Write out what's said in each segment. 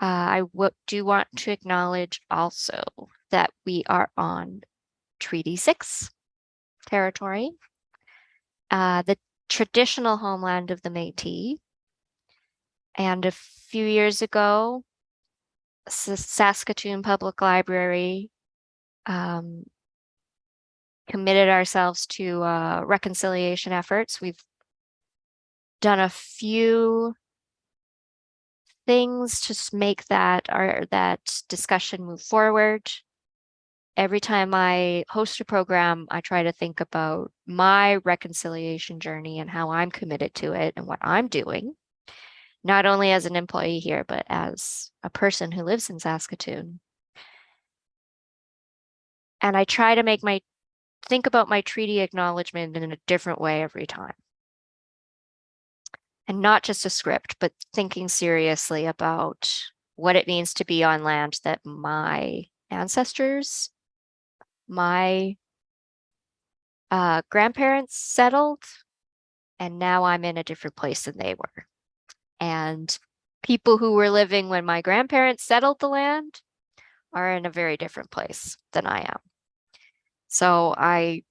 Uh, I do want to acknowledge also that we are on Treaty Six territory, uh, the traditional homeland of the Métis. And a few years ago, Saskatoon Public Library um, committed ourselves to uh, reconciliation efforts. We've done a few things to make that our that discussion move forward. Every time I host a program, I try to think about my reconciliation journey and how I'm committed to it and what I'm doing, not only as an employee here, but as a person who lives in Saskatoon. And I try to make my think about my treaty acknowledgement in a different way every time. And not just a script, but thinking seriously about what it means to be on land that my ancestors, my uh, grandparents settled, and now I'm in a different place than they were. And people who were living when my grandparents settled the land are in a very different place than I am. So I,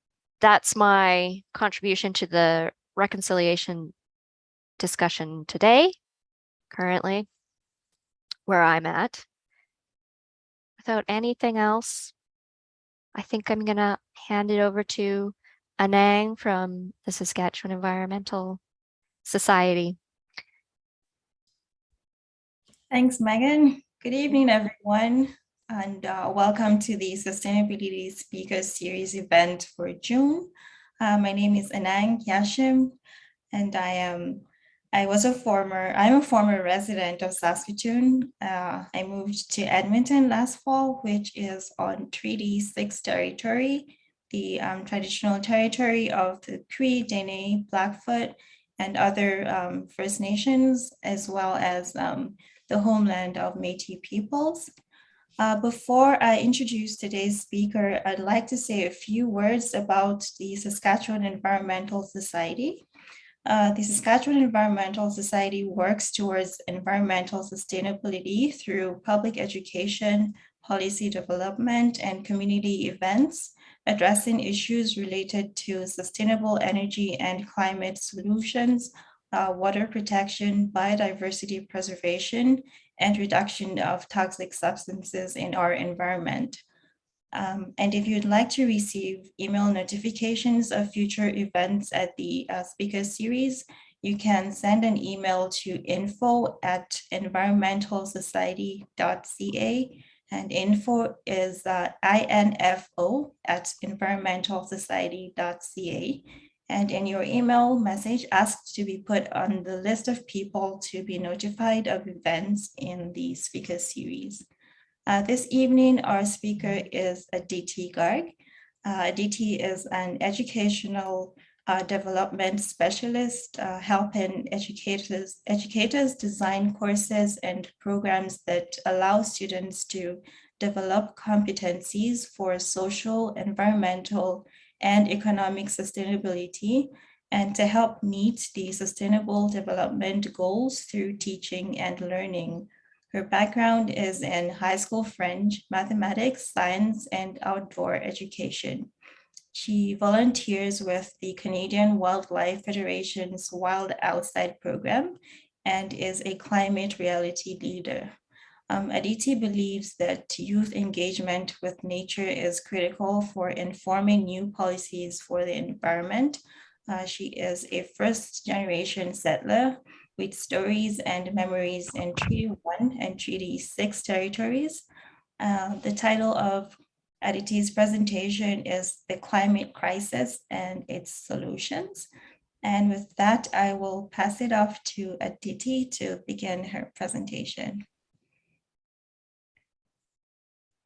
that's my contribution to the reconciliation discussion today, currently, where I'm at. Without anything else, I think I'm gonna hand it over to Anang from the Saskatchewan Environmental Society. Thanks, Megan. Good evening, everyone, and uh, welcome to the Sustainability Speaker Series event for June. Uh, my name is Anang Yashim, and I am I was a former I'm a former resident of Saskatoon. Uh, I moved to Edmonton last fall, which is on Treaty Six territory, the um, traditional territory of the Cree, Dene, Blackfoot, and other um, First Nations, as well as um, the homeland of Métis peoples. Uh, before I introduce today's speaker, I'd like to say a few words about the Saskatchewan Environmental Society. Uh, the Saskatchewan Environmental Society works towards environmental sustainability through public education, policy development, and community events, addressing issues related to sustainable energy and climate solutions, uh, water protection, biodiversity preservation, and reduction of toxic substances in our environment. Um, and if you'd like to receive email notifications of future events at the uh, speaker series, you can send an email to info at environmentalsociety.ca and info is uh, info at environmentalsociety.ca. And in your email message, ask to be put on the list of people to be notified of events in the speaker series. Uh, this evening, our speaker is Aditi Garg. Uh, Aditi is an educational uh, development specialist, uh, helping educators, educators design courses and programs that allow students to develop competencies for social, environmental, and economic sustainability, and to help meet the sustainable development goals through teaching and learning. Her background is in high school French, mathematics, science, and outdoor education. She volunteers with the Canadian Wildlife Federation's Wild Outside program and is a climate reality leader. Um, Aditi believes that youth engagement with nature is critical for informing new policies for the environment. Uh, she is a first generation settler with stories and memories in Treaty 1 and Treaty 6 territories. Uh, the title of Aditi's presentation is The Climate Crisis and Its Solutions. And with that, I will pass it off to Aditi to begin her presentation.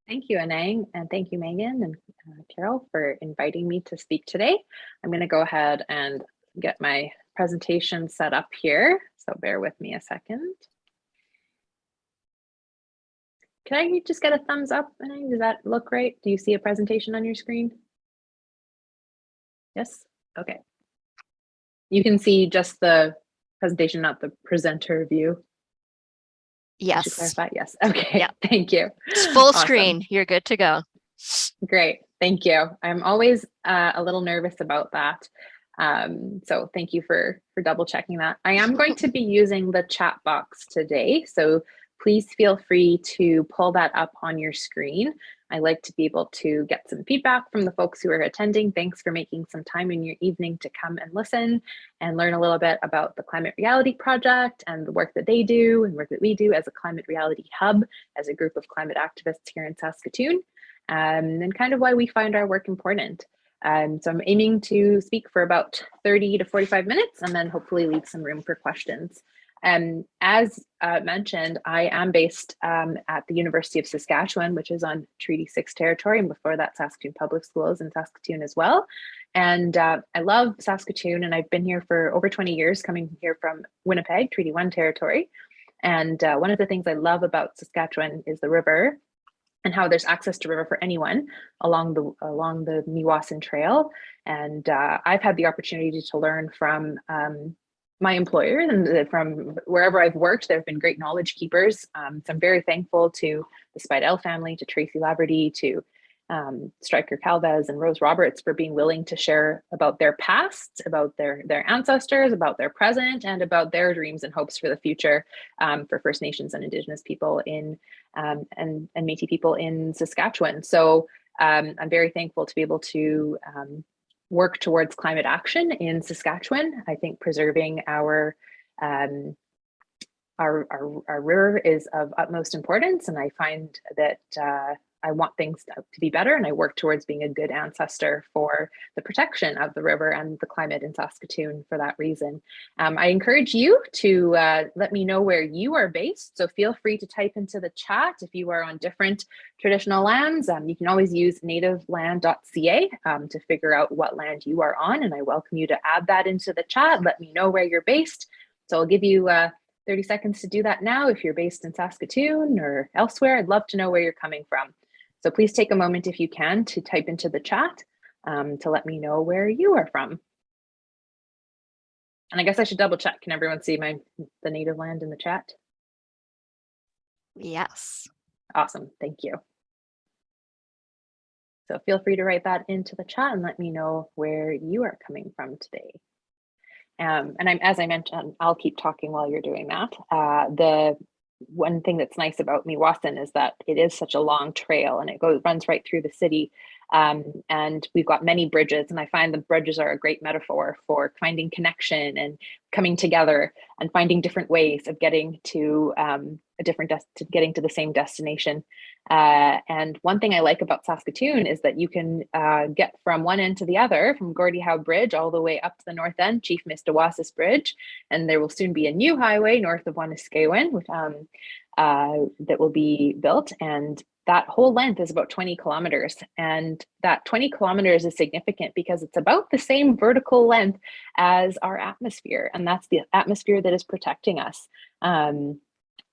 Thank you, Anang, and thank you, Megan and uh, Carol for inviting me to speak today. I'm going to go ahead and get my presentation set up here, so bear with me a second. Can I just get a thumbs up, Does that look right? Do you see a presentation on your screen? Yes? Okay. You can see just the presentation, not the presenter view. Yes, clarify. Yes. Okay. Yeah. Thank you. it's full Awesome. screen. You're good to go. Great. Thank you. I'm always uh, a little nervous about that. Um, so thank you for for double checking that. I am going to be using the chat box today. So please feel free to pull that up on your screen. I like to be able to get some feedback from the folks who are attending. Thanks for making some time in your evening to come and listen and learn a little bit about the Climate Reality Project and the work that they do and work that we do as a Climate Reality Hub, as a group of climate activists here in Saskatoon, um, and kind of why we find our work important. Um, so I'm aiming to speak for about 30 to 45 minutes and then hopefully leave some room for questions. Um, as uh, mentioned, I am based um, at the University of Saskatchewan, which is on Treaty 6 territory, and before that, Saskatoon Public Schools in Saskatoon as well. And uh, I love Saskatoon, and I've been here for over 20 years, coming here from Winnipeg, Treaty 1 territory. And uh, one of the things I love about Saskatchewan is the river and how there's access to river for anyone along the along the Meewasin Trail. And uh, I've had the opportunity to learn from um, my employer and from wherever I've worked, there have been great knowledge keepers. Um, so I'm very thankful to the Spidell family, to Tracy Laverty, to um, Stryker Calvez and Rose Roberts for being willing to share about their past, about their their ancestors, about their present, and about their dreams and hopes for the future um, for First Nations and Indigenous people in um, and and Métis people in Saskatchewan. So um, I'm very thankful to be able to um, work towards climate action in Saskatchewan. I think preserving our um, our, our, our river is of utmost importance, and I find that uh, I want things to, to be better, and I work towards being a good ancestor for the protection of the river and the climate in Saskatoon for that reason. Um, I encourage you to uh, let me know where you are based, so feel free to type into the chat if you are on different traditional lands. Um, you can always use nativeland.ca um, to figure out what land you are on, and I welcome you to add that into the chat. Let me know where you're based. So I'll give you uh, 30 seconds to do that now. If you're based in Saskatoon or elsewhere, I'd love to know where you're coming from. So please take a moment if you can to type into the chat um, to let me know where you are from. And I guess I should double check. Can everyone see my the native land in the chat? Yes. Awesome, thank you. So feel free to write that into the chat and let me know where you are coming from today. Um, and I'm, as I mentioned, I'll keep talking while you're doing that. Uh, the one thing that's nice about Meewasin is that it is such a long trail and it goes runs right through the city. Um, and we've got many bridges and I find the bridges are a great metaphor for finding connection and coming together and finding different ways of getting to um, a different to getting to the same destination. Uh, and one thing I like about Saskatoon is that you can uh, get from one end to the other, from Gordie Howe Bridge all the way up to the north end, Chief Mistawasis Bridge, and there will soon be a new highway north of Wanuskewin, which um, uh, that will be built. And that whole length is about 20 kilometers. And that 20 kilometers is significant because it's about the same vertical length as our atmosphere. And that's the atmosphere that is protecting us. Um,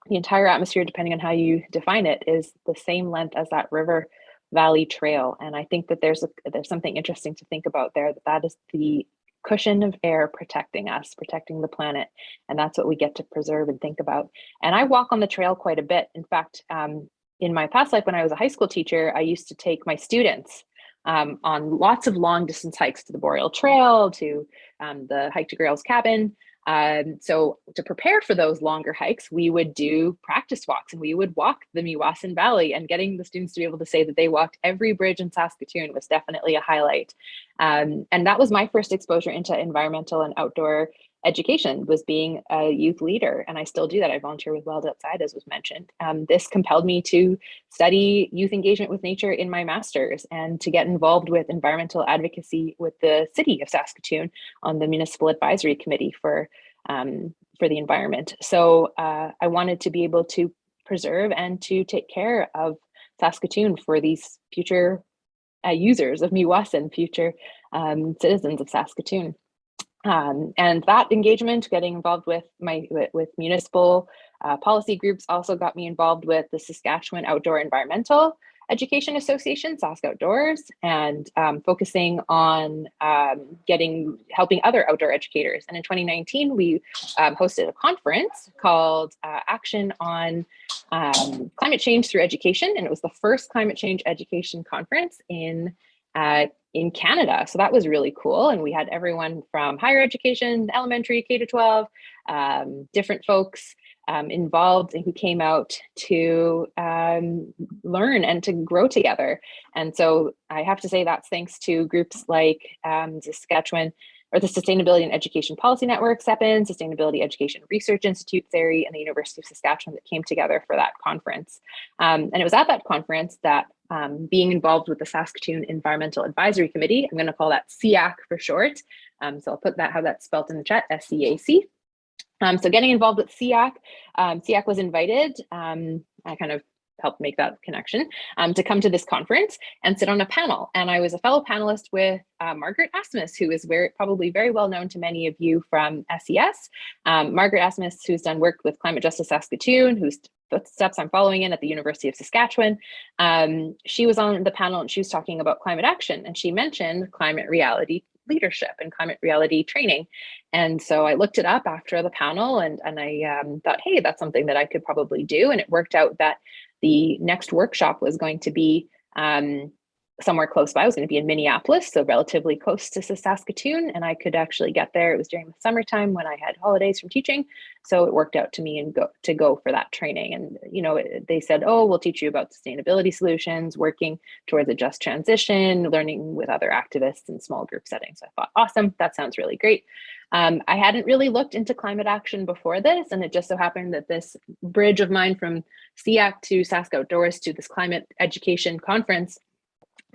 the entire atmosphere, depending on how you define it, is the same length as that river valley trail. And I think that there's a, there's something interesting to think about there. That that is the cushion of air protecting us, protecting the planet, and that's what we get to preserve and think about. And I walk on the trail quite a bit. In fact, um, in my past life, when I was a high school teacher, I used to take my students um, on lots of long distance hikes to the Boreal Trail, to um, the hike to Grey Owl's cabin. Um, so to prepare for those longer hikes, we would do practice walks and we would walk the Meewasin Valley and getting the students to be able to say that they walked every bridge in Saskatoon was definitely a highlight. Um, and that was my first exposure into environmental and outdoor education was being a youth leader and i still do that. I volunteer with wild outside as was mentioned. Um, this compelled me to study youth engagement with nature in my master's and to get involved with environmental advocacy with the city of saskatoon on the municipal advisory committee for um, for the environment. So uh, i wanted to be able to preserve and to take care of saskatoon for these future uh, users of Meewasin, future um, citizens of Saskatoon. Um, and that engagement, getting involved with my with, with municipal uh, policy groups, also got me involved with the Saskatchewan Outdoor Environmental Education Association, Sask Outdoors, and um, focusing on um, getting helping other outdoor educators. And in 2019, we um, hosted a conference called uh, Action on um, Climate Change Through Education, and it was the first climate change education conference in uh, in Canada. So that was really cool. And we had everyone from higher education, elementary, K to 12, um, different folks um, involved and who came out to um, learn and to grow together. And so I have to say that's thanks to groups like um, Saskatchewan or the Sustainability and Education Policy Network, SEPIN, Sustainability Education Research Institute, SERI, and the University of Saskatchewan that came together for that conference. Um, and it was at that conference that um, being involved with the Saskatoon Environmental Advisory Committee, I'm going to call that SEAC for short. Um, so I'll put that how that's spelled in the chat, S-E-A-C. Um, so getting involved with SEAC, um, SEAC was invited. Um, I kind of helped make that connection um, to come to this conference and sit on a panel. And I was a fellow panelist with uh, Margaret Asmus, who is very probably very well known to many of you from SES. Um, Margaret Asmus, who's done work with Climate Justice Saskatoon, whose footsteps I'm following in at the University of Saskatchewan. Um, she was on the panel and she was talking about climate action and she mentioned climate reality leadership and climate reality training. And so I looked it up after the panel and, and I um, thought, hey, that's something that I could probably do. And it worked out that the next workshop was going to be um, somewhere close by. I was going to be in Minneapolis, so relatively close to Saskatoon, and I could actually get there. It was during the summertime when I had holidays from teaching, so it worked out to me and go to go for that training. And you know, they said, "Oh, we'll teach you about sustainability solutions, working towards a just transition, learning with other activists in small group settings." So I thought, "Awesome, that sounds really great." Um, I hadn't really looked into climate action before this, and it just so happened that this bridge of mine from SEAC to Sask Outdoors to this climate education conference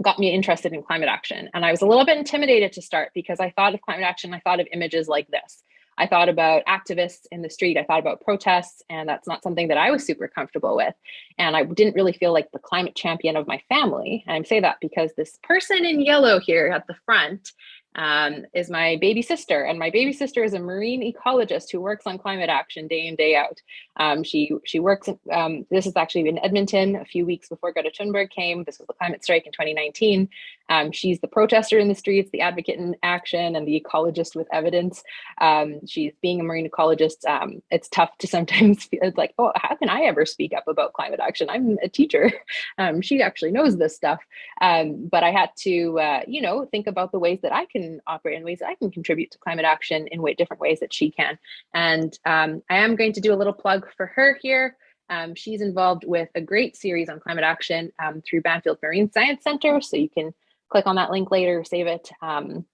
got me interested in climate action. And I was a little bit intimidated to start because I thought of climate action, I thought of images like this. I thought about activists in the street, I thought about protests, and that's not something that I was super comfortable with. And I didn't really feel like the climate champion of my family. And I say that because this person in yellow here at the front um, is my baby sister. And my baby sister is a marine ecologist who works on climate action day in, day out. Um, she, she works, um, this is actually in Edmonton a few weeks before Greta Thunberg came. This was the climate strike in 2019. Um, she's the protester in the streets, the advocate in action, and the ecologist with evidence. Um, she's being a marine ecologist. Um, it's tough to sometimes feel it's like, oh, how can I ever speak up about climate action? I'm a teacher. she actually knows this stuff. but I had to, uh, you know, think about the ways that I can operate in ways that I can contribute to climate action in way, different ways that she can. And um, I am going to do a little plug for her here. Um, she's involved with a great series on climate action um, through Bamfield Marine Science Center. So you can click on that link later, save it. Um,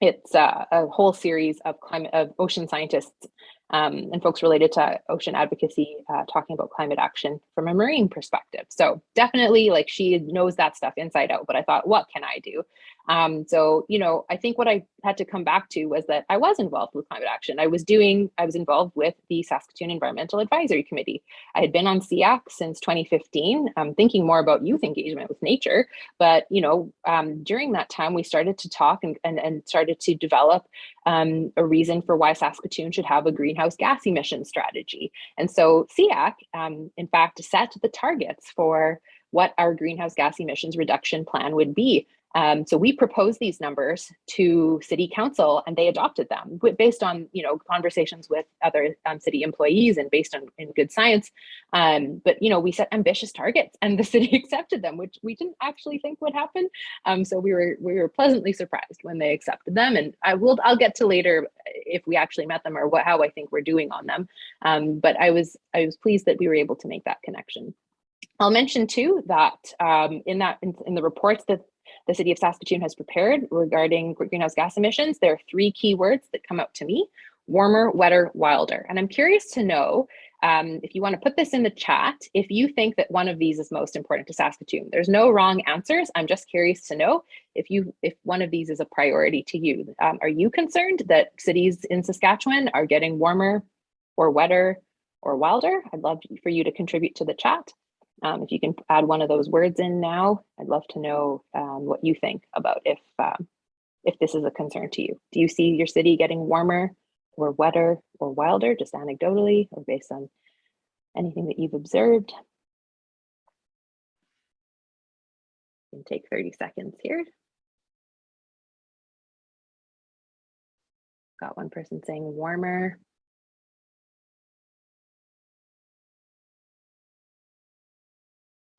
it's uh, a whole series of climate of ocean scientists um, and folks related to ocean advocacy uh, talking about climate action from a marine perspective. So definitely like she knows that stuff inside out, but I thought, what can I do? Um, so, you know, I think what I had to come back to was that I was involved with climate action. I was doing, I was involved with the Saskatoon Environmental Advisory Committee. I had been on SEAC since 2015, um, thinking more about youth engagement with nature. But, you know, um, during that time, we started to talk and, and, and started to develop um, a reason for why Saskatoon should have a greenhouse gas emission strategy. And so SEAC, um, in fact, set the targets for what our greenhouse gas emissions reduction plan would be um, so we proposed these numbers to city council and they adopted them based on, you know, conversations with other um, city employees and based on in good science. Um, but, you know, we set ambitious targets and the city accepted them, which we didn't actually think would happen. Um, so we were we were pleasantly surprised when they accepted them. And I will I'll get to later if we actually met them or what how I think we're doing on them. Um, but I was I was pleased that we were able to make that connection. I'll mention too that um, in that in, in, the reports that the city of Saskatoon has prepared regarding greenhouse gas emissions, there are three key words that come out to me, warmer, wetter, wilder. And I'm curious to know um, if you want to put this in the chat, if you think that one of these is most important to Saskatoon. There's no wrong answers. I'm just curious to know if you if one of these is a priority to you. Um, are you concerned that cities in Saskatchewan are getting warmer or wetter or wilder? I'd love for you to contribute to the chat. Um, if you can add one of those words in now, I'd love to know um, what you think about if um, if this is a concern to you. Do you see your city getting warmer or wetter or wilder, just anecdotally or based on anything that you've observed? can take 30 seconds here. Got one person saying warmer.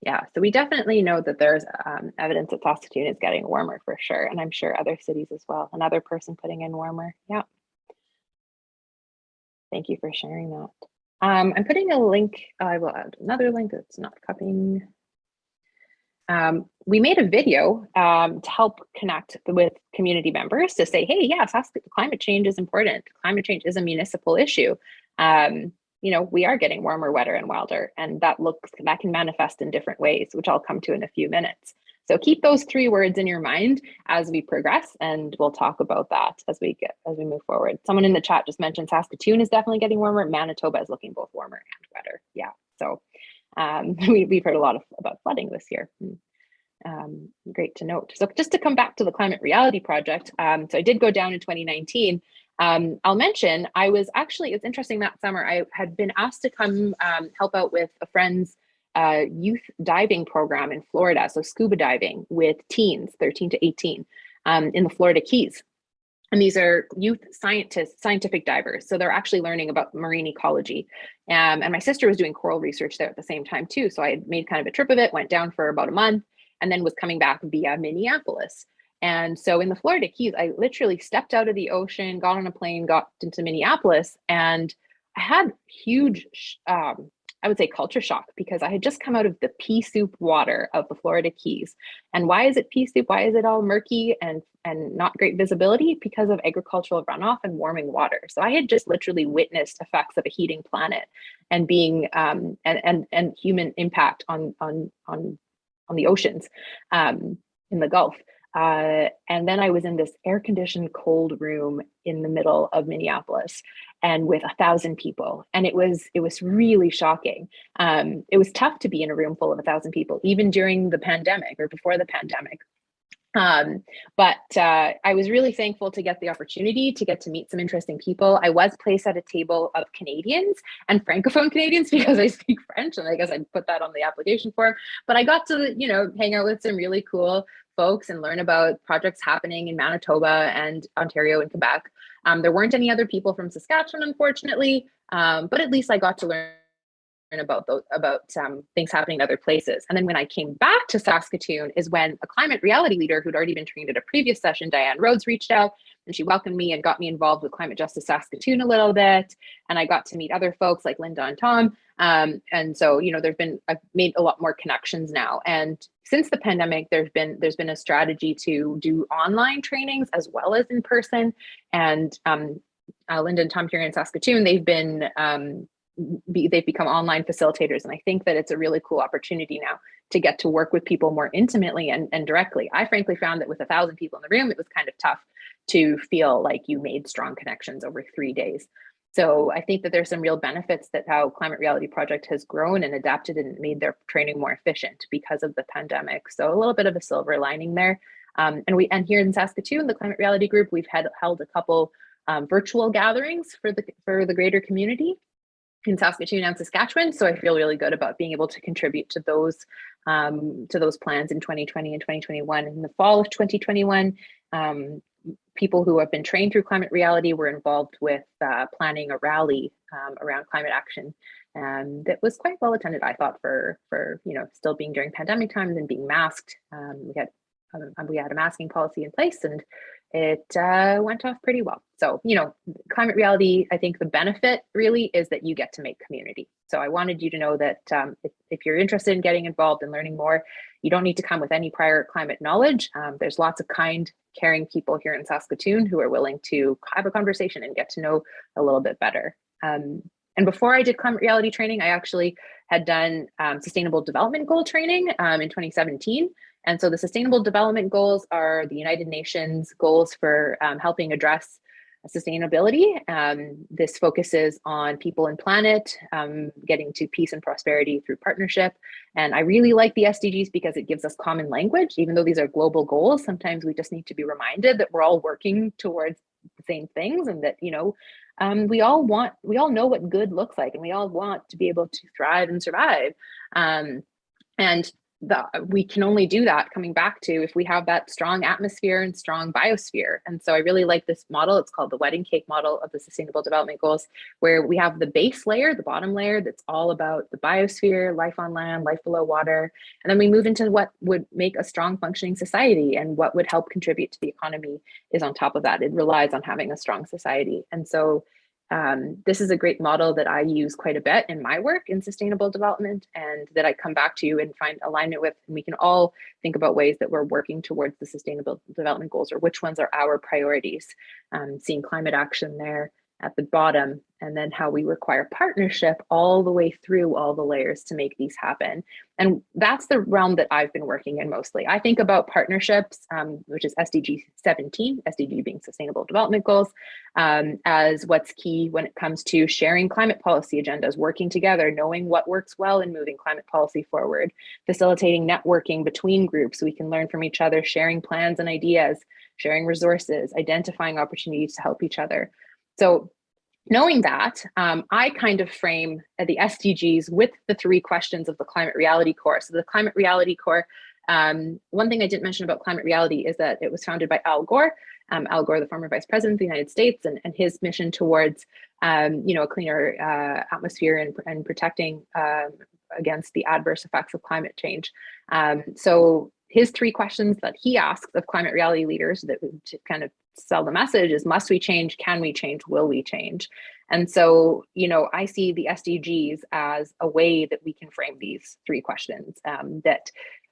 Yeah, so we definitely know that there's um, evidence that Saskatoon is getting warmer for sure. And I'm sure other cities as well. Another person putting in warmer. Yeah. Thank you for sharing that. Um, I'm putting a link. I will add another link that's not copying. Um, we made a video um, to help connect with community members to say, hey, yes, climate change is important. Climate change is a municipal issue. Um, you know, we are getting warmer, wetter, and wilder, and that looks that can manifest in different ways, which I'll come to in a few minutes. So keep those three words in your mind as we progress, and we'll talk about that as we get as we move forward. Someone in the chat just mentioned Saskatoon is definitely getting warmer. Manitoba is looking both warmer and wetter. Yeah, so um, we, we've heard a lot of, about flooding this year. Um, great to note. So just to come back to the Climate Reality Project, um, so I did go down in 2019 um, I'll mention, I was actually, it's interesting that summer, I had been asked to come um, help out with a friend's uh, youth diving program in Florida, so scuba diving with teens, 13 to 18, um, in the Florida Keys. And these are youth scientists, scientific divers. So they're actually learning about marine ecology. Um, and my sister was doing coral research there at the same time too. So I made kind of a trip of it, went down for about a month, and then was coming back via Minneapolis. And so in the Florida Keys, I literally stepped out of the ocean, got on a plane, got into Minneapolis, and I had huge, um, I would say culture shock because I had just come out of the pea soup water of the Florida Keys. And why is it pea soup? Why is it all murky and, and not great visibility? Because of agricultural runoff and warming water. So I had just literally witnessed effects of a heating planet and being um, and, and, and human impact on, on, on, on the oceans um, in the Gulf. Uh, and then I was in this air conditioned cold room in the middle of Minneapolis and with a thousand people. And it was it was really shocking. Um, it was tough to be in a room full of a thousand people, even during the pandemic or before the pandemic. Um, but uh, I was really thankful to get the opportunity to get to meet some interesting people. I was placed at a table of Canadians and Francophone Canadians because I speak French and I guess I put that on the application form. But I got to, you know, hang out with some really cool folks and learn about projects happening in Manitoba and Ontario and Quebec. Um, there weren't any other people from Saskatchewan, unfortunately, um, but at least I got to learn about those about um, things happening in other places. And then when I came back to Saskatoon is when a climate reality leader who'd already been trained at a previous session, Diane Rhodes, reached out and she welcomed me and got me involved with Climate Justice Saskatoon a little bit. And I got to meet other folks like Linda and Tom. Um, and so, you know, there's been, I've made a lot more connections now. And since the pandemic, there's been, there's been a strategy to do online trainings as well as in person. And um, uh, Linda and Tom here in Saskatoon, they've been um, be, they've become online facilitators. And I think that it's a really cool opportunity now to get to work with people more intimately and, and directly. I frankly found that with a thousand people in the room, it was kind of tough to feel like you made strong connections over three days. So I think that there's some real benefits that how Climate Reality Project has grown and adapted and made their training more efficient because of the pandemic. So a little bit of a silver lining there. Um, and we and here in Saskatoon, the Climate Reality Group, we've had held a couple um, virtual gatherings for the for the greater community in Saskatoon and Saskatchewan. So I feel really good about being able to contribute to those um, to those plans in 2020 and 2021. In the fall of 2021, um, people who have been trained through climate reality were involved with uh, planning a rally um, around climate action. And that was quite well attended, I thought, for for you know still being during pandemic times and being masked. Um, we had um, we had a masking policy in place, and it uh, went off pretty well. So, you know, climate reality, I think the benefit really is that you get to make community. So I wanted you to know that um, if, if, you're interested in getting involved and learning more, you don't need to come with any prior climate knowledge. Um, there's lots of kind, caring people here in Saskatoon who are willing to have a conversation and get to know a little bit better. Um, and before I did climate reality training, I actually had done um, sustainable development goal training um, in 2017. And so the Sustainable Development Goals are the United Nations goals for um, helping address sustainability. Um, this focuses on people and planet, um, getting to peace and prosperity through partnership. And I really like the SDGs because it gives us common language, even though these are global goals. Sometimes we just need to be reminded that we're all working towards the same things and that, you know, um, we all want, we all know what good looks like and we all want to be able to thrive and survive. Um, and the, we can only do that coming back to if we have that strong atmosphere and strong biosphere. And so I really like this model. It's called the wedding cake model of the Sustainable Development Goals, where we have the base layer, the bottom layer, that's all about the biosphere, life on land, life below water. And then we move into what would make a strong functioning society and what would help contribute to the economy is on top of that. It relies on having a strong society. And so um, this is a great model that I use quite a bit in my work in sustainable development and that I come back to and find alignment with. And we can all think about ways that we're working towards the sustainable development goals or which ones are our priorities. Um, seeing climate action there, at the bottom and then how we require partnership all the way through all the layers to make these happen. And that's the realm that I've been working in mostly. I think about partnerships, um, which is SDG 17, SDG being Sustainable Development Goals, um, as what's key when it comes to sharing climate policy agendas, working together, knowing what works well in moving climate policy forward, facilitating networking between groups so we can learn from each other, sharing plans and ideas, sharing resources, identifying opportunities to help each other. So knowing that, um, I kind of frame the SDGs with the three questions of the climate reality corps. So the climate reality corps, um, one thing I didn't mention about climate reality is that it was founded by Al Gore, um, Al Gore, the former vice president of the United States, and, and his mission towards, um, you know, a cleaner uh, atmosphere and, and protecting um, against the adverse effects of climate change. Um, so his three questions that he asks of climate reality leaders that to kind of sell the message is must we change can we change will we change and so you know i see the sdgs as a way that we can frame these three questions um, that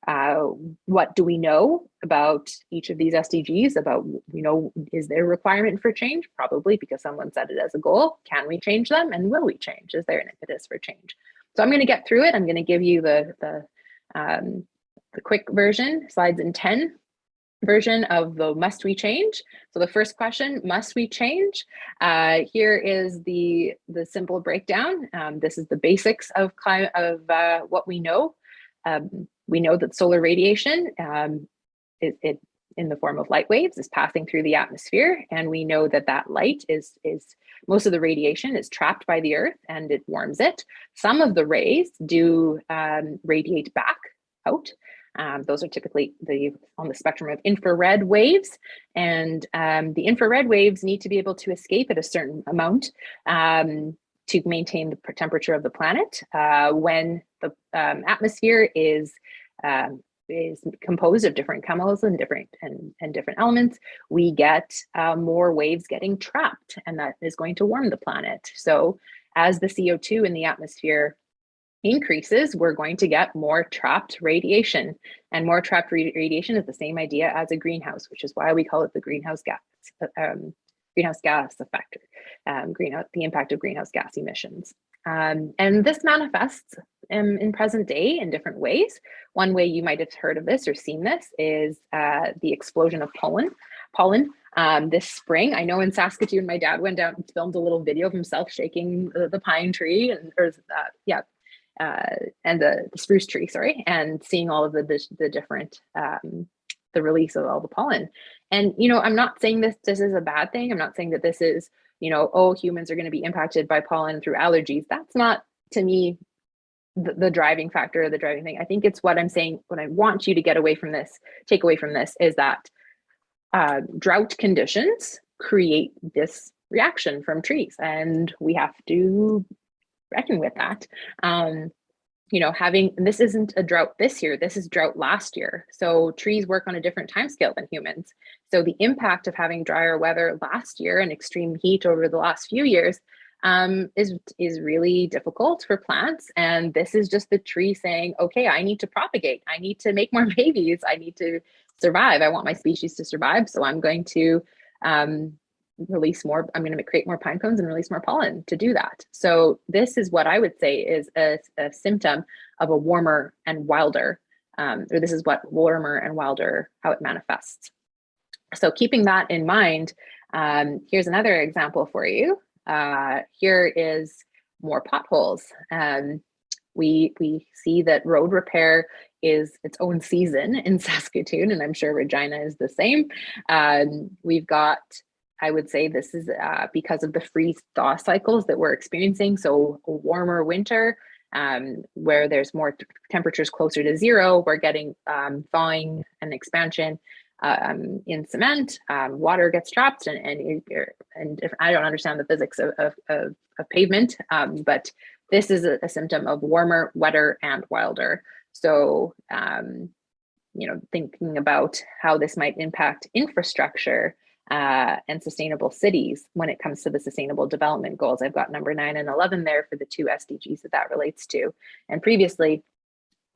uh, what do we know about each of these SDGs about, you know, is there a requirement for change? Probably because someone set it as a goal. Can we change them? And will we change? Is there an impetus for change? So I'm going to get through it. I'm going to give you the, the, um, the quick version, slides in 10, version of the must we change. So the first question, must we change? Uh, here is the, the simple breakdown. Um, this is the basics of, climate, of uh, what we know. Um, we know that solar radiation, um, it, it, in the form of light waves is passing through the atmosphere. And we know that that light is, is most of the radiation is trapped by the earth and it warms it. Some of the rays do um, radiate back out. Um, those are typically the on the spectrum of infrared waves, and um, the infrared waves need to be able to escape at a certain amount um, to maintain the temperature of the planet. Uh, when the um, atmosphere is um, is composed of different chemicals and different and, and different elements, we get uh, more waves getting trapped, and that is going to warm the planet. So as the CO2 in the atmosphere increases, we're going to get more trapped radiation. And more trapped radiation is the same idea as a greenhouse, which is why we call it the greenhouse gas, um, greenhouse gas effect, um, greenhouse, the impact of greenhouse gas emissions. Um, and this manifests in, in, present day in different ways. One way you might have heard of this or seen this is uh, the explosion of pollen. Pollen um, this spring. I know in Saskatoon, my dad went down and filmed a little video of himself shaking the, the pine tree and or uh, yeah, uh, and the, the, spruce tree, sorry, and seeing all of the, the, the different, um, the release of all the pollen. And, you know, I'm not saying this, this is a bad thing. I'm not saying that this is, you know, oh, humans are going to be impacted by pollen through allergies. That's not, to me, the, the driving factor, the driving thing. I think it's what I'm saying, what I want you to get away from this, take away from this is that uh, drought conditions create this reaction from trees and we have to reckon with that. Um, you know, having, this isn't a drought this year, this is drought last year. So trees work on a different time scale than humans. So the impact of having drier weather last year and extreme heat over the last few years um, is, is really difficult for plants. And this is just the tree saying, okay, I need to propagate. I need to make more babies. I need to survive. I want my species to survive. So I'm going to um, release more, I'm going to create more pine cones and release more pollen to do that. So this is what I would say is a, a symptom of a warmer and wilder, um, or this is what warmer and wilder, how it manifests. So keeping that in mind, um, here's another example for you. Uh, here is more potholes. Um, we, we see that road repair is its own season in Saskatoon, and I'm sure Regina is the same. Um, we've got I would say this is uh, because of the freeze thaw cycles that we're experiencing. So a warmer winter Um, where there's more temperatures closer to zero, we're getting um, thawing and expansion um, in cement. Um, water gets trapped, and and, and if, I don't understand the physics of of, of, of pavement, um, but this is a, a symptom of warmer, wetter, and wilder. So, um, you know, thinking about how this might impact infrastructure uh, and sustainable cities when it comes to the sustainable development goals. I've got number nine and 11 there for the two SDGs that that relates to. And previously,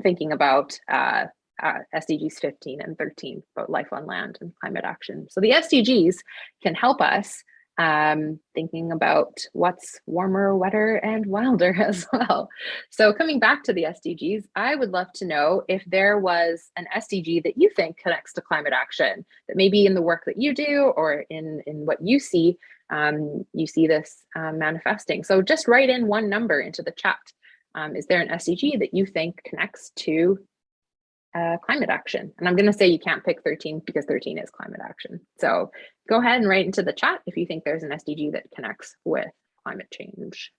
thinking about uh, uh, SDGs 15 and 13 about life on land and climate action. So the SDGs can help us um, thinking about what's warmer, wetter, and wilder as well. So coming back to the SDGs, I would love to know if there was an SDG that you think connects to climate action, that maybe in the work that you do or in, in what you see, um, you see this um, manifesting. So just write in one number into the chat. Um, is there an SDG that you think connects to uh, climate action. And I'm going to say you can't pick 13 because 13 is climate action. So go ahead and write into the chat if you think there's an SDG that connects with climate change.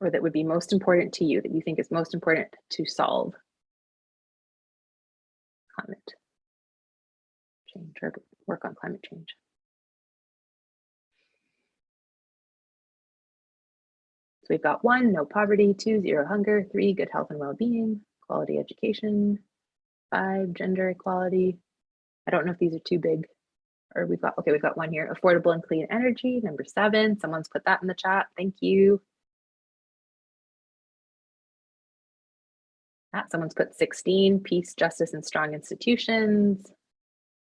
Or that would be most important to you, that you think is most important to solve climate change or work on climate change. So we've got one, no poverty, two, zero hunger, three, good health and well-being, quality education, five, gender equality. I don't know if these are too big or we've got, okay, we've got one here, affordable and clean energy, number seven. Someone's put that in the chat. Thank you. Ah, someone's put 16, peace, justice, and strong institutions.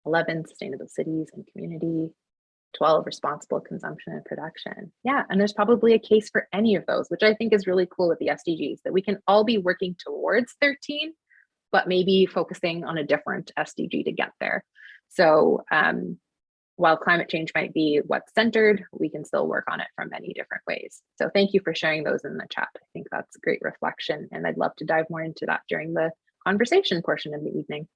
11, sustainable cities and community. 12 responsible consumption and production. Yeah and there's probably a case for any of those which i think is really cool with the sdgs that we can all be working towards 13 but maybe focusing on a different sdg to get there. So um, while climate change might be what's centered we can still work on it from many different ways. So thank you for sharing those in the chat. I think that's a great reflection and i'd love to dive more into that during the conversation portion of the evening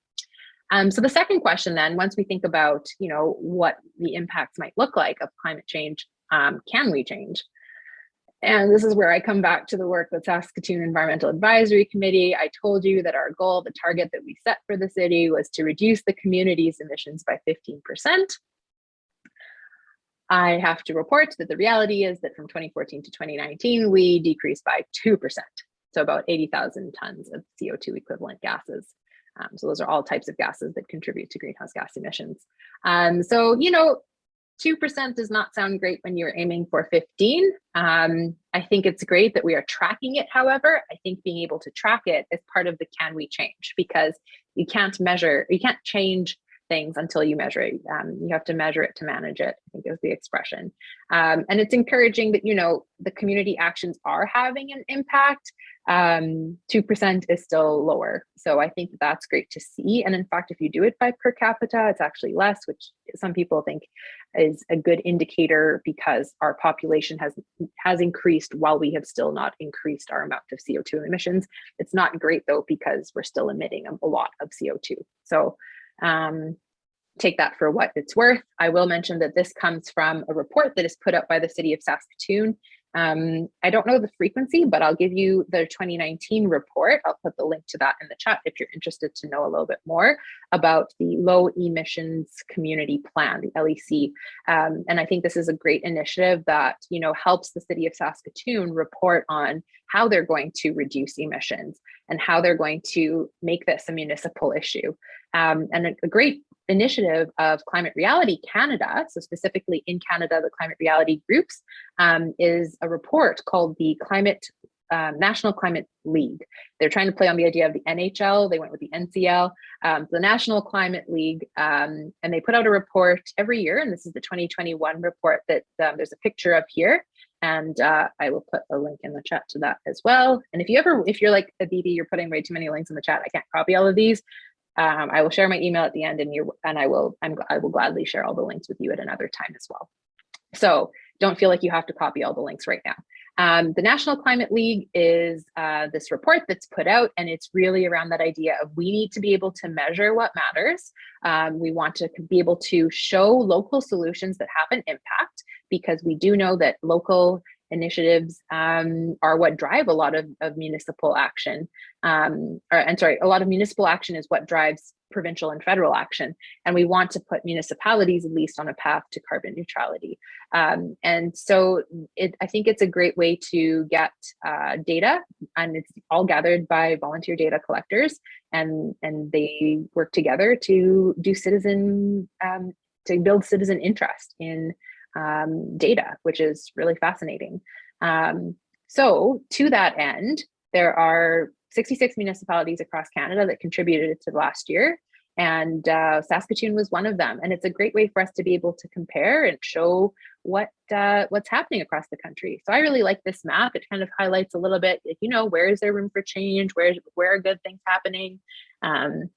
um, so the second question then, once we think about, you know, what the impacts might look like of climate change, um, can we change? And this is where I come back to the work with Saskatoon Environmental Advisory Committee. I told you that our goal, the target that we set for the city was to reduce the community's emissions by 15%. I have to report that the reality is that from 2014 to 2019, we decreased by 2%. So about 80,000 tons of CO2 equivalent gases. Um, so those are all types of gases that contribute to greenhouse gas emissions. Um, so, you know, 2% does not sound great when you're aiming for 15. Um, I think it's great that we are tracking it. However, I think being able to track it is part of the can we change because you can't measure, you can't change things until you measure it. Um, you have to measure it to manage it, I think is the expression. Um, and it's encouraging that, you know, the community actions are having an impact. 2% um, is still lower. So I think that's great to see. And in fact, if you do it by per capita, it's actually less, which some people think is a good indicator because our population has has increased while we have still not increased our amount of CO2 emissions. It's not great though, because we're still emitting a lot of CO2. So um, take that for what it's worth. I will mention that this comes from a report that is put up by the city of Saskatoon. Um, I don't know the frequency, but I'll give you the 2019 report. I'll put the link to that in the chat if you're interested to know a little bit more about the low emissions community plan, the LEC. Um, and I think this is a great initiative that, you know, helps the city of Saskatoon report on how they're going to reduce emissions and how they're going to make this a municipal issue. Um, and a, great initiative of Climate Reality Canada, so specifically in Canada, the Climate Reality Groups, um, is a report called the Climate um, National Climate League. They're trying to play on the idea of the NHL. They went with the NCL, um, the National Climate League, um, and they put out a report every year. And this is the 2021 report that um, there's a picture of here. And uh, I will put a link in the chat to that as well. And if you ever, if you're like a Aditi, you're putting way too many links in the chat, I can't copy all of these. Um, I will share my email at the end and you and I will I'm, I will gladly share all the links with you at another time as well. So don't feel like you have to copy all the links right now. Um, the National Climate League is uh, this report that's put out, and it's really around that idea of we need to be able to measure what matters. Um, we want to be able to show local solutions that have an impact because we do know that local initiatives um, are what drive a lot of, of municipal action. Um, or, and sorry, a lot of municipal action is what drives provincial and federal action. And we want to put municipalities at least on a path to carbon neutrality. Um, and so it, I think it's a great way to get uh, data and it's all gathered by volunteer data collectors and, and they work together to do citizen, um, to build citizen interest in um, data, which is really fascinating. Um, so to that end, there are 66 municipalities across Canada that contributed to last year. And uh, Saskatoon was one of them. And it's a great way for us to be able to compare and show what uh, what's happening across the country. So I really like this map. It kind of highlights a little bit, you know, where is there room for change? Where, where are good things happening? Um,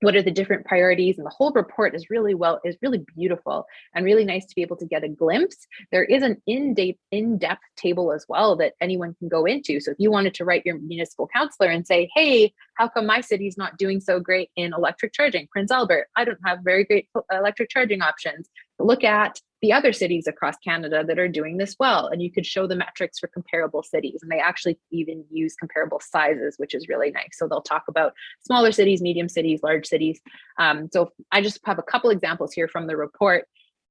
what are the different priorities and the whole report is really well is really beautiful and really nice to be able to get a glimpse. There is an in-depth in-depth table as well that anyone can go into. So if you wanted to write your municipal councillor and say hey how come my city's not doing so great in electric charging? Prince albert i don't have very great electric charging options look at the other cities across Canada that are doing this well. And you could show the metrics for comparable cities. And they actually even use comparable sizes, which is really nice. So they'll talk about smaller cities, medium cities, large cities. Um, so I just have a couple examples here from the report.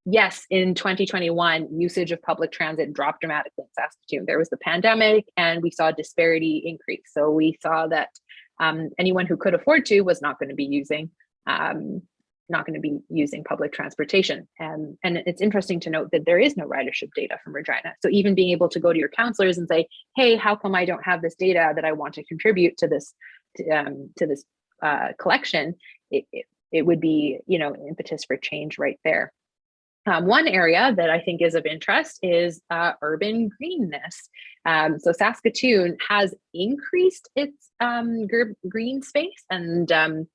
Yes, in 2021, usage of public transit dropped dramatically in Saskatoon. There was the pandemic and we saw disparity increase. So we saw that um, anyone who could afford to was not going to be using um, not going to be using public transportation. And, and it's interesting to note that there is no ridership data from Regina. So even being able to go to your councillors and say, hey, how come I don't have this data that I want to contribute to this to, um, to this uh, collection, it, it, it, would be, you know, impetus for change right there. Um, one area that I think is of interest is uh, urban greenness. Um, so Saskatoon has increased its um, green space and um,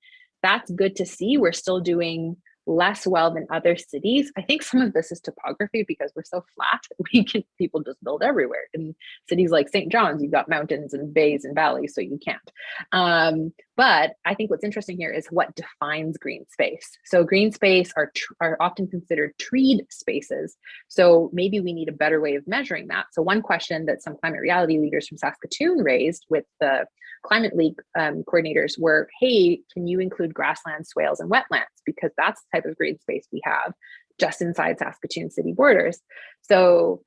that's good to see. We're still doing less well than other cities. I think some of this is topography because we're so flat. We can people just build everywhere. In cities like St. John's, you've got mountains and bays and valleys, so you can't. Um, but I think what's interesting here is what defines green space. So green space are, are often considered treed spaces. So maybe we need a better way of measuring that. So one question that some climate reality leaders from Saskatoon raised with the Climate League um, coordinators were, hey, can you include grasslands, swales, and wetlands? Because that's the type of green space we have just inside Saskatoon city borders. So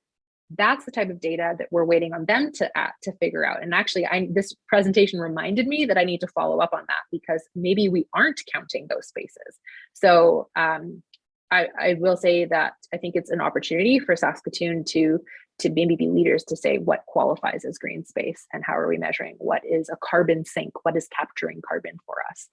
that's the type of data that we're waiting on them to uh, to figure out. And actually, I this presentation reminded me that I need to follow up on that because maybe we aren't counting those spaces. So um, I, I will say that I think it's an opportunity for Saskatoon to to maybe be leaders to say what qualifies as green space and how are we measuring what is a carbon sink what is capturing carbon for us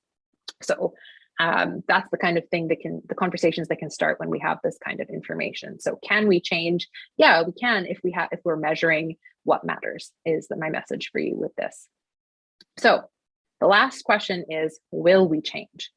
so um, that's the kind of thing that can the conversations that can start when we have this kind of information. So can we change? Yeah we can if we have if we're measuring what matters is my message for you with this. So the last question is will we change?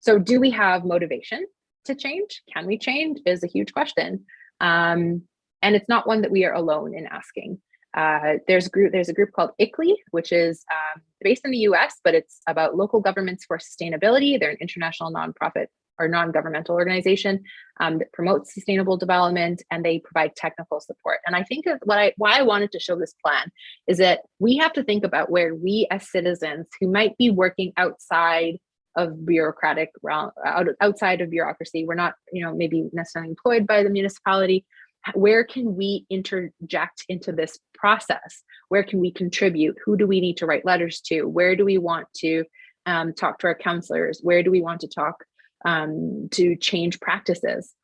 So do we have motivation to change? Can we change is a huge question. Um, and it's not one that we are alone in asking. Uh, there's a group there's a group called ICLEI, which is um, based in the US, but it's about local governments for sustainability. They're an international nonprofit or non-governmental organization um, that promotes sustainable development and they provide technical support. And I think what I why I wanted to show this plan is that we have to think about where we as citizens who might be working outside of bureaucratic outside of bureaucracy we're not you know maybe necessarily employed by the municipality where can we interject into this process? Where can we contribute? Who do we need to write letters to? Where do we want to um, talk to our councillors? Where do we want to talk um, to change practices?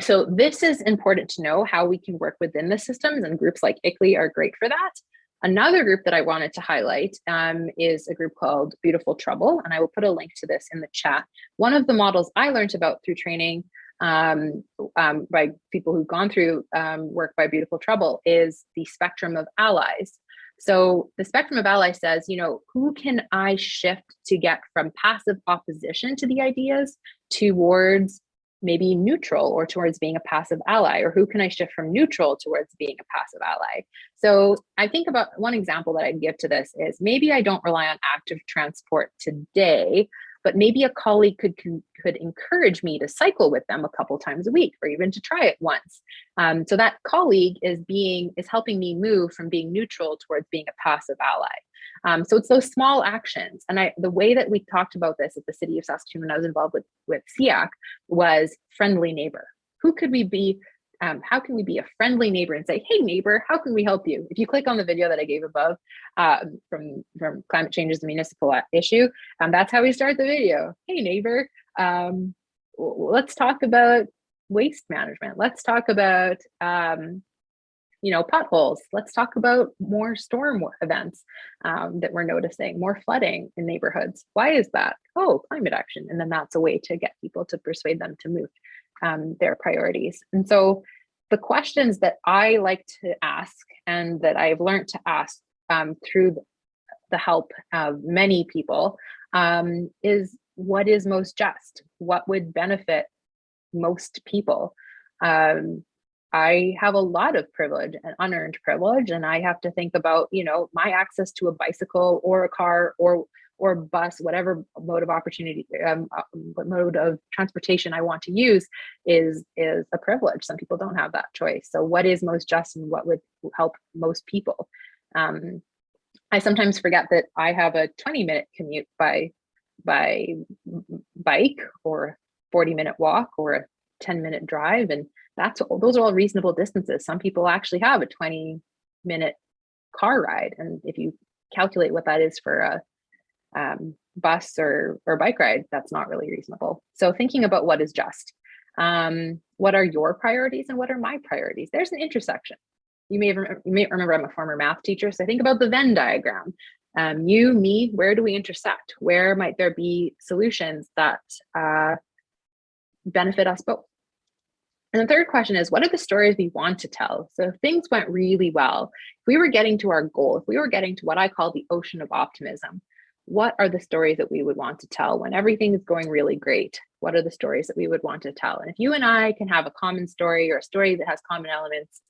So this is important to know how we can work within the systems and groups like ICLEI are great for that. Another group that I wanted to highlight um, is a group called Beautiful Trouble, and I will put a link to this in the chat. One of the models I learned about through training um, um, by people who've gone through um, work by Beautiful Trouble is the spectrum of allies. So the spectrum of allies says, you know, who can I shift to get from passive opposition to the ideas towards maybe neutral or towards being a passive ally or who can i shift from neutral towards being a passive ally so i think about one example that i'd give to this is maybe i don't rely on active transport today but maybe a colleague could could, encourage me to cycle with them a couple times a week or even to try it once. Um, so that colleague is being is helping me move from being neutral towards being a passive ally. Um, so it's those small actions. And i the way that we talked about this at the city of saskatoon when i was involved with with SEAC was friendly neighbor. Who could we be um, how can we be a friendly neighbor and say, hey neighbor, how can we help you? If you click on the video that I gave above uh, from, from climate change is a municipal issue, um, that's how we start the video. Hey neighbor, um, let's talk about waste management. Let's talk about, um, you know, potholes. Let's talk about more storm events um, that we're noticing, more flooding in neighborhoods. Why is that? Oh, climate action. And then that's a way to get people to persuade them to move um, their priorities. And so the questions that I like to ask and that I've learned to ask um, through the help of many people um, is what is most just? What would benefit most people? Um, I have a lot of privilege and unearned privilege, and I have to think about, you know, my access to a bicycle or a car or or bus, whatever mode of opportunity, um, uh, mode of transportation I want to use is, is a privilege. Some people don't have that choice. So what is most just and what would help most people? Um, I sometimes forget that I have a 20 minute commute by, by bike or 40 minute walk or a 10 minute drive. And that's, those are all reasonable distances. Some people actually have a 20 minute car ride. And if you calculate what that is for a um, bus or, or bike ride, that's not really reasonable. So thinking about what is just, um, what are your priorities and what are my priorities? There's an intersection. You may, you may remember I'm a former math teacher, so I think about the Venn diagram. Um, you, me, where do we intersect? Where might there be solutions that uh, benefit us both? And the third question is, what are the stories we want to tell? So if things went really well, if we were getting to our goal, if we were getting to what I call the ocean of optimism, what are the stories that we would want to tell when everything is going really great? What are the stories that we would want to tell? And if you and I can have a common story or a story that has common elements,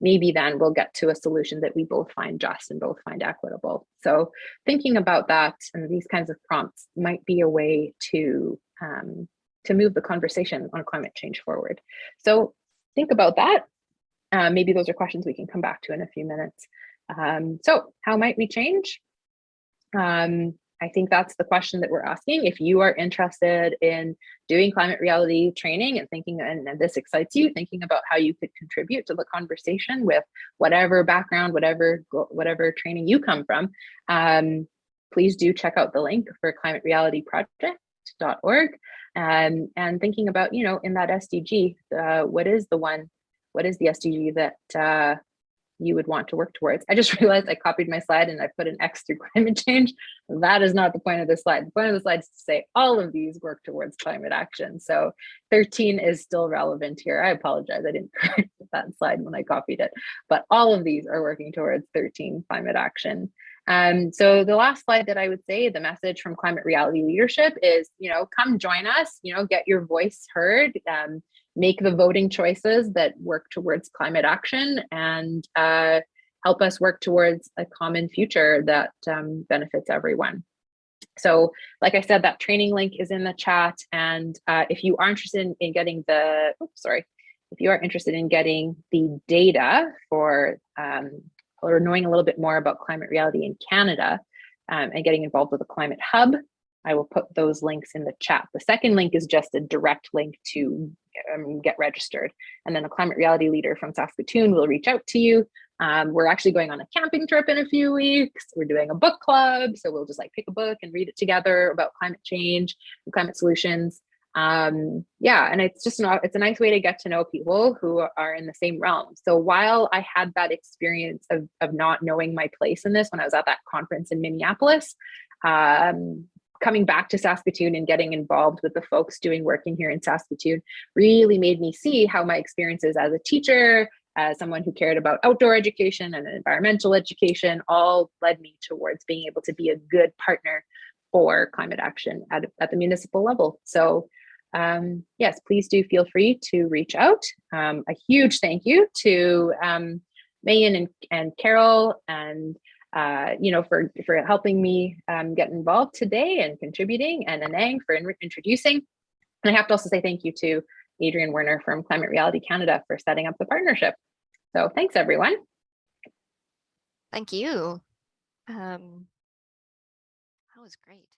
maybe then we'll get to a solution that we both find just and both find equitable. So thinking about that and these kinds of prompts might be a way to, um, to move the conversation on climate change forward. So think about that. Uh, maybe those are questions we can come back to in a few minutes. Um, so how might we change? Um, I think that's the question that we're asking. If you are interested in doing climate reality training and thinking, and, and, this excites you, thinking about how you could contribute to the conversation with whatever background, whatever whatever training you come from, um, please do check out the link for climaterealityproject.org um, and thinking about, you know, in that SDG, uh, what is the one, what is the SDG that uh, you would want to work towards. I just realized I copied my slide and I put an X through climate change. That is not the point of the slide. The point of the slide is to say all of these work towards climate action. So 13 is still relevant here. I apologize, I didn't correct that slide when I copied it, but all of these are working towards 13 climate action. Um, so the last slide that I would say, the message from climate reality leadership is, you know, come join us, you know, get your voice heard. Um, make the voting choices that work towards climate action and uh, help us work towards a common future that um, benefits everyone. So like I said, that training link is in the chat. And uh, if you are interested in, in getting the, oops, sorry, if you are interested in getting the data for um, or knowing a little bit more about climate reality in Canada um, and getting involved with the climate hub, I will put those links in the chat. The second link is just a direct link to um, get registered. And then a climate reality leader from Saskatoon will reach out to you. Um, we're actually going on a camping trip in a few weeks. We're doing a book club. So we'll just like pick a book and read it together about climate change and climate solutions. Um, yeah, and it's just not, it's a nice way to get to know people who are in the same realm. So while I had that experience of, of not knowing my place in this when I was at that conference in Minneapolis, um, coming back to Saskatoon and getting involved with the folks doing work in here in Saskatoon really made me see how my experiences as a teacher, as someone who cared about outdoor education and environmental education, all led me towards being able to be a good partner for climate action at, at the municipal level. So um, yes, please do feel free to reach out. Um, a huge thank you to um, Megan and, and Carol and uh, you know, for, for helping me um, get involved today and contributing, and Anang for in- introducing. And I have to also say thank you to Adrian Werner from Climate Reality Canada for setting up the partnership. So thanks, everyone. Thank you. Um, that was great.